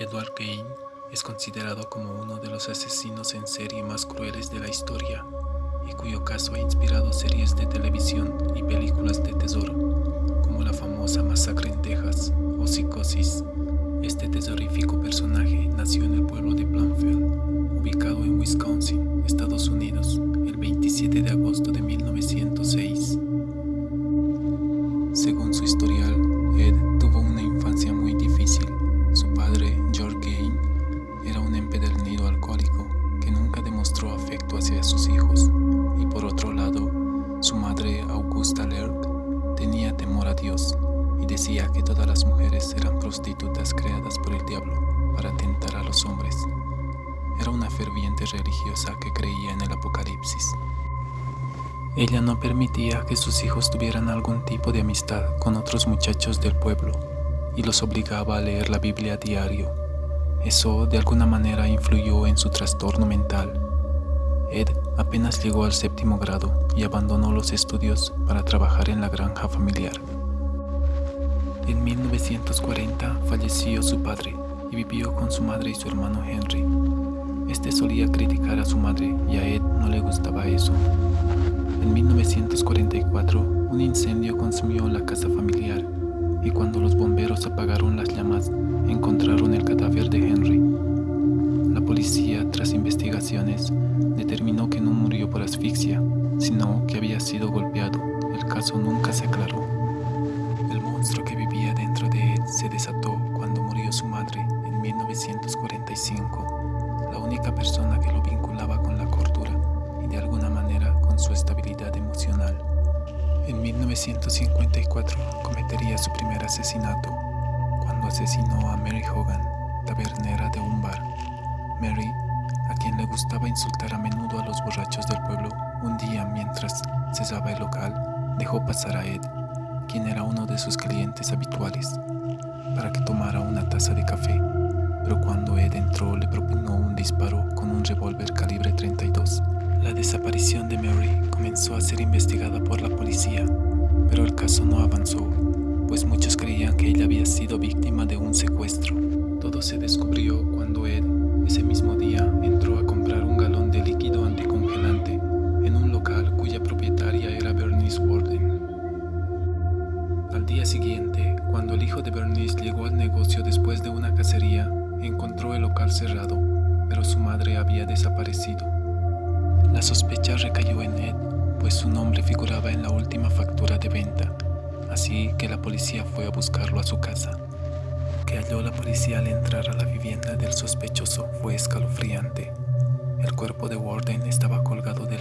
Edward Kane es considerado como uno de los asesinos en serie más crueles de la historia y cuyo caso ha inspirado series de televisión y películas de tesoro, como la famosa Masacre en Texas o Psicosis. Este tesorífico personaje nació en el pueblo de Plainfield, ubicado en Wisconsin, Estados Unidos, el 27 de agosto de 1906. Según su historial, hijos. Y por otro lado, su madre, Augusta Lerk, tenía temor a Dios y decía que todas las mujeres eran prostitutas creadas por el diablo para tentar a los hombres. Era una ferviente religiosa que creía en el apocalipsis. Ella no permitía que sus hijos tuvieran algún tipo de amistad con otros muchachos del pueblo y los obligaba a leer la Biblia a diario. Eso de alguna manera influyó en su trastorno mental. Ed apenas llegó al séptimo grado y abandonó los estudios para trabajar en la granja familiar. En 1940 falleció su padre y vivió con su madre y su hermano Henry. Este solía criticar a su madre y a Ed no le gustaba eso. En 1944, un incendio consumió la casa familiar y cuando los bomberos apagaron las llamas, encontraron el cadáver de Henry. La policía, tras investigaciones, determinó que no murió por asfixia, sino que había sido golpeado. El caso nunca se aclaró. El monstruo que vivía dentro de él se desató cuando murió su madre en 1945, la única persona que lo vinculaba con la cordura y de alguna manera con su estabilidad emocional. En 1954 cometería su primer asesinato cuando asesinó a Mary Hogan, tabernera de un bar. Mary, gustaba insultar a menudo a los borrachos del pueblo, un día mientras cesaba el local, dejó pasar a Ed, quien era uno de sus clientes habituales, para que tomara una taza de café, pero cuando Ed entró le propugnó un disparo con un revólver calibre 32. La desaparición de Mary comenzó a ser investigada por la policía, pero el caso no avanzó, pues muchos creían que ella había sido víctima de un secuestro. Todo se descubrió cuando Ed, ese mismo día, entró a era Bernice Warden. Al día siguiente, cuando el hijo de Bernice llegó al negocio después de una cacería, encontró el local cerrado, pero su madre había desaparecido. La sospecha recayó en Ed, pues su nombre figuraba en la última factura de venta, así que la policía fue a buscarlo a su casa. Que halló la policía al entrar a la vivienda del sospechoso fue escalofriante. El cuerpo de Warden estaba colgado de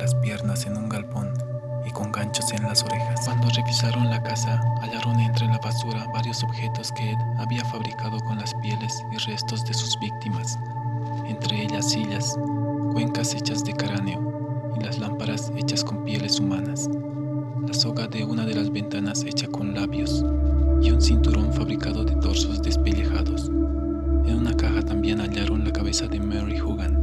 en las orejas. Cuando revisaron la casa, hallaron entre la basura varios objetos que Ed había fabricado con las pieles y restos de sus víctimas, entre ellas sillas, cuencas hechas de cráneo, y las lámparas hechas con pieles humanas, la soga de una de las ventanas hecha con labios y un cinturón fabricado de torsos despellejados. En una caja también hallaron la cabeza de Mary Hogan,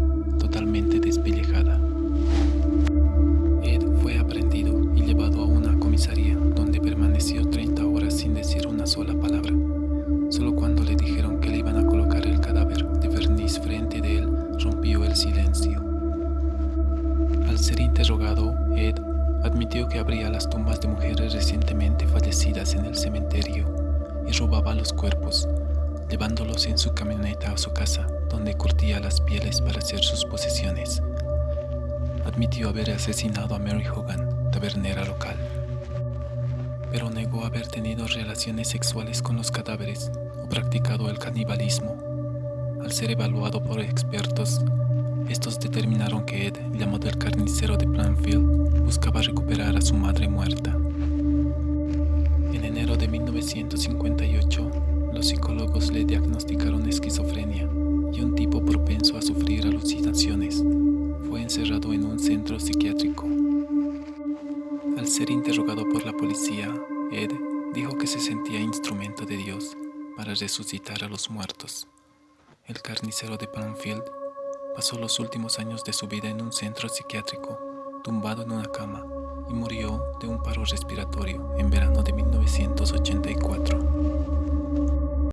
que abría las tumbas de mujeres recientemente fallecidas en el cementerio y robaba los cuerpos, llevándolos en su camioneta a su casa, donde curtía las pieles para hacer sus posesiones. Admitió haber asesinado a Mary Hogan, tabernera local, pero negó haber tenido relaciones sexuales con los cadáveres o practicado el canibalismo. Al ser evaluado por expertos, estos determinaron que Ed, llamado el carnicero de Planfield, buscaba recuperar a su madre muerta. En enero de 1958, los psicólogos le diagnosticaron esquizofrenia y un tipo propenso a sufrir alucinaciones. Fue encerrado en un centro psiquiátrico. Al ser interrogado por la policía, Ed dijo que se sentía instrumento de Dios para resucitar a los muertos. El carnicero de Planfield Pasó los últimos años de su vida en un centro psiquiátrico, tumbado en una cama, y murió de un paro respiratorio en verano de 1984.